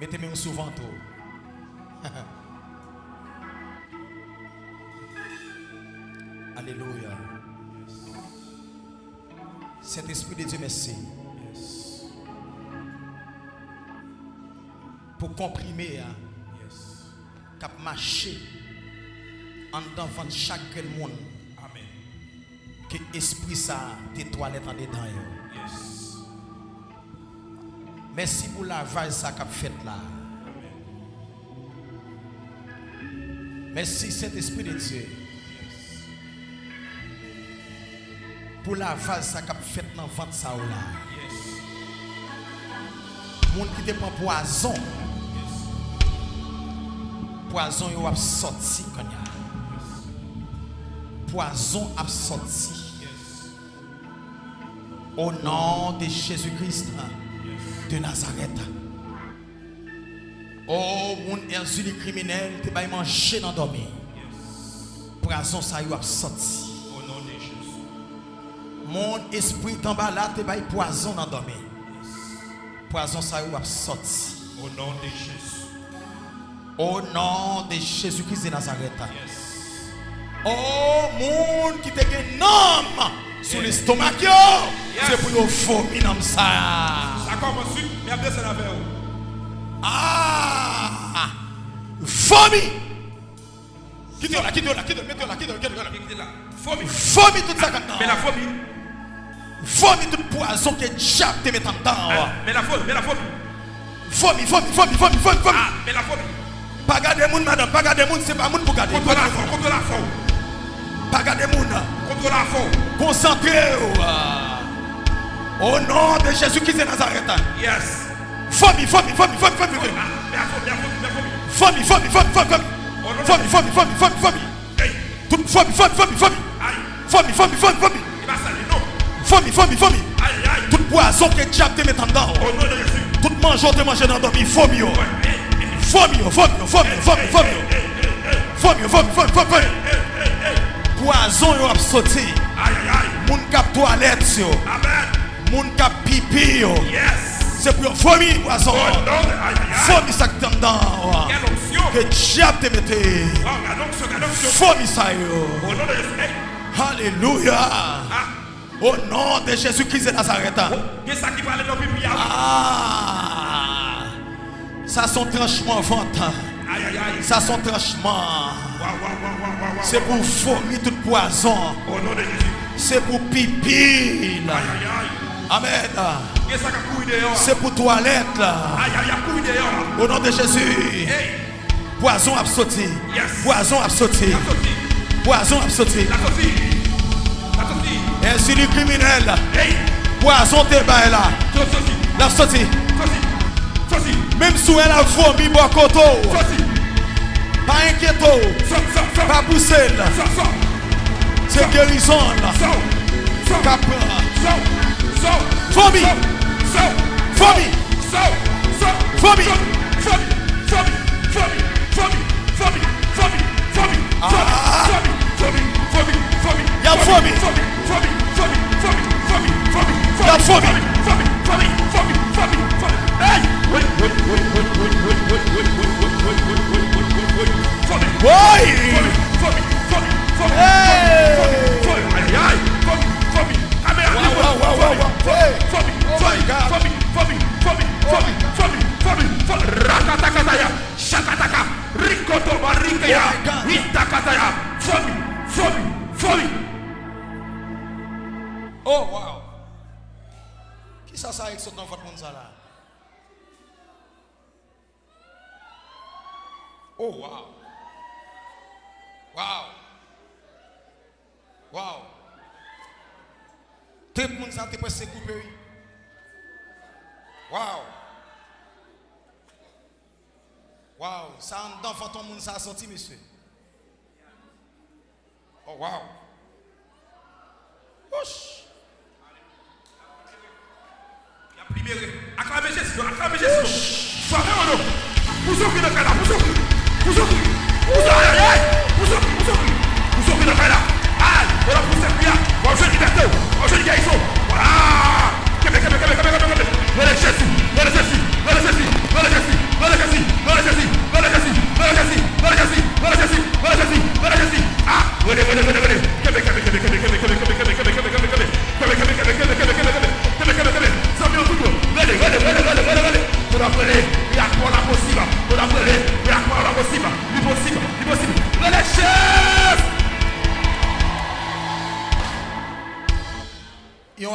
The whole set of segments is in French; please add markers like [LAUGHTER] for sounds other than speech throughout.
Mettez-moi souvent tout. [LAUGHS] Alléluia. Saint-Esprit de Dieu, merci. Pour comprimer, hein, cap marcher en devant chaque monde Amen. que esprit ça des toilettes en dedans. Yes. Mersi pou lavaj sa kap fet la. Mersi set espri de Diyo. Pou lavaj sa kap fet nan vant sa ou la. Moun ki depan poazon. Poazon yo ap soti konya. Poazon ap soti. Au nom de Jésus-Christ. Yes. de Nazareth. Oh, moun erzuli kriminel te bay manje nan domi. Prazon sa yo ap soti. Oh, moun espri tamba la te bay poazon nan domi. Poazon sa yo ap soti. Au nom de Jésus. Au nom de Jésus-Christ de Nazareth. Yes. Oh, moun ki te gen nom. Sur l'estomac, c'est pour yo vomir dans ça. Ça commence mais après c'est la vers. Ah, vomi. Quitte là, quitte là, quitte là, quitte là, quitte là, quitte là. Fourmi. Vomi tout ça quand Mais la fourmi. Vomi tout poison que diable te met dedans. Ah, Mais la fourmi. Mais la fourmi. Vomi, vomi, vomi, vomi, vomi, vomi. Ah, mais la fourmi. Pas garder moun, madame, pas garder moun, c'est pas moun pour garder. Contre la. Contre la. Pas garder moun coração. Au nom de Jésus-Christ de Nazareth. Yes. Fome, fome, fome, fome, fome, fome. Fome, fome, fome, fome, fome. Fome, fome, fome, fome, fome. Tudo fome, fome, fome, fome. Tout poison que diable te met en dedans. Tout mangeau te mange dans dormi. Fome, fome, fome, fome, fome, fome. Fome, fome, fome, fome poison yo ap soti. Moun kap toilet yo. Moun kap pipi yo. Se pou yo fomi poison. Fomi sak tan dan. Ke diap te mette. Fomi sa yo. Alléluia. Au nom de Jésus-Christ de Nazareth. Ah, ça son tranchement vente. Ça son tranchement. C'est pour vomir tout poison. C'est pour pipi. Amen. C'est pour toilette. Au nom de Jésus. Poison a sauté. Poison a sauté. Poison a sauté. Ainsi le criminel. Poison te là. La sauté. Même si elle a vomi, bon pas inquiéter, pas pousser. C'est guérison. Famille, famille, famille, famille, famille, famille, famille, Oh, wow. Tout le monde s'est presque coupé. Wow! Wow! Ça en dedans, fantôme, monde ça a sorti, monsieur. Oh, wow! Ouch! Il a libéré. Acclamez Jésus, acclamez Jésus. Soyez en nous. Vous ouvrez le canard, vous ouvrez. Vous ouvrez. Vous ouvrez. Vous ouvrez. Vous ouvrez. Vous ouvrez le canard. Aïe! On a poussé bien. Bonjour liberté, bonjour garçon. Ah, Québec, vous.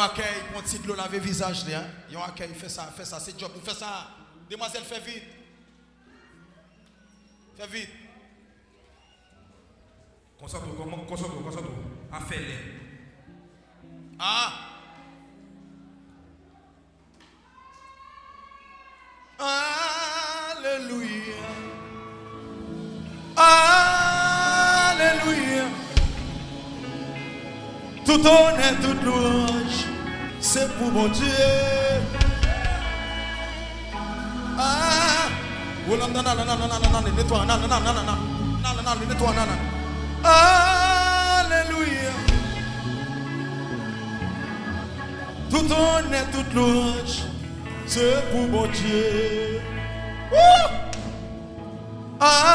accueil, pour petit l'eau laver visage. Hein? Il y a un accueil, fait ça, fait ça, c'est job. Vous faites ça. Demoiselle, fait vite. Fait vite. Concentre, concentre, concentre. Affaire-les. Ah. Alléluia. Alléluia. Tout honneur, toute louange c'est pour mon Dieu. Ah. Oh non, non, non, non, non, non, non, non, nettoie, non, non, non, non, non, non, non, non, nettoie, non, non. Alléluia. Tout honneur, toute louange, c'est pour mon Dieu. Wouh! Alléluia.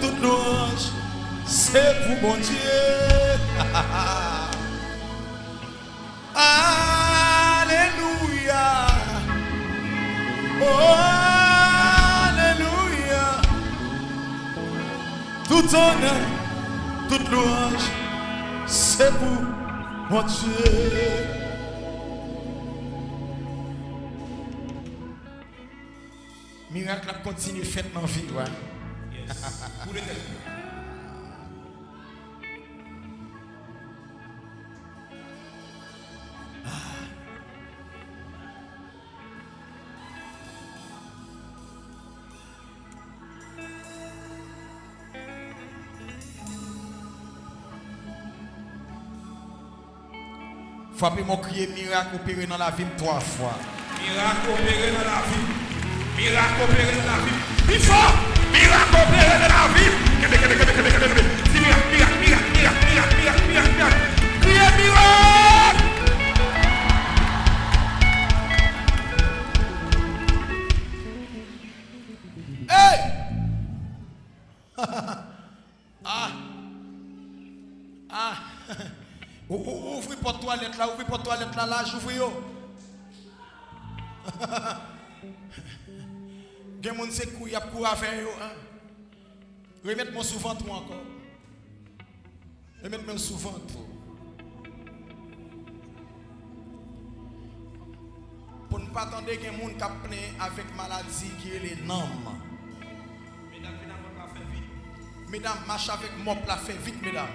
Toute louange, c'est pour mon Dieu. [LAUGHS] Alléluia. Oh, Alléluia. Tout honneur, toute louange, c'est pour mon Dieu. Miracle a continué fait dans la vie. Ouais. Yes. [LAUGHS] Pou de tel. Ah. Fwape mwen kriye mirak opere nan la vim 3 fwa. Mirak opere nan la vim. Mirak opere nan la vim. Pi fwa! lá, juvuiô. [LAUGHS] Gen moun se kou yap kou aven yo. Remet moun souvant moun ankon. Remet moun souvant moun. Pour ne pas attendre que moun kap avec maladie qui est les noms. Mesdames, Mesdames, marche avec moi, la fait vite, mesdames.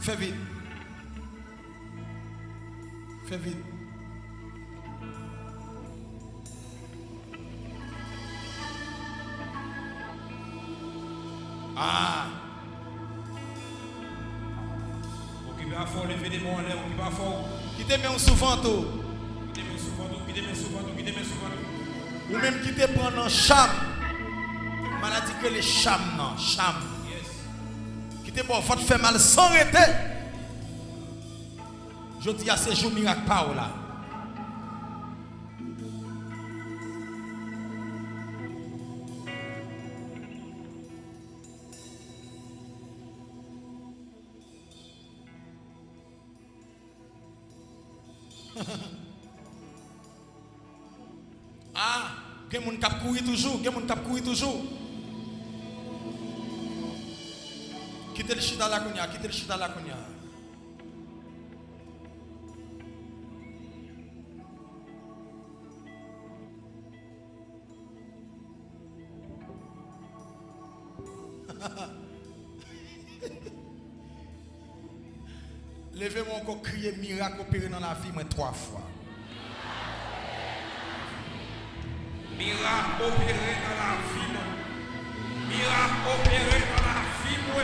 Fais vite. Fais vite. Ah. Okipe a fò, leve de moun lè, okipe a fò. Kite men souvanto. Kite men souvanto, kite men souvanto, kite men souvanto. Ou menm kite pran nan cham. Maladi ke le cham nan, cham. Yes. Kite bon fòt fè mal san rete. Je di a sejou mirak pa ou la. [LAUGHS] ah, gen moun kap kouri toujou, gen moun kap kouri toujou. Kite l chita la konya, kite l chita la konya. Levez-moi encore crier miracle opéré dans la vie, moi trois fois. Miracle opéré dans la vie. moi. Miracle opéré dans la vie. moi.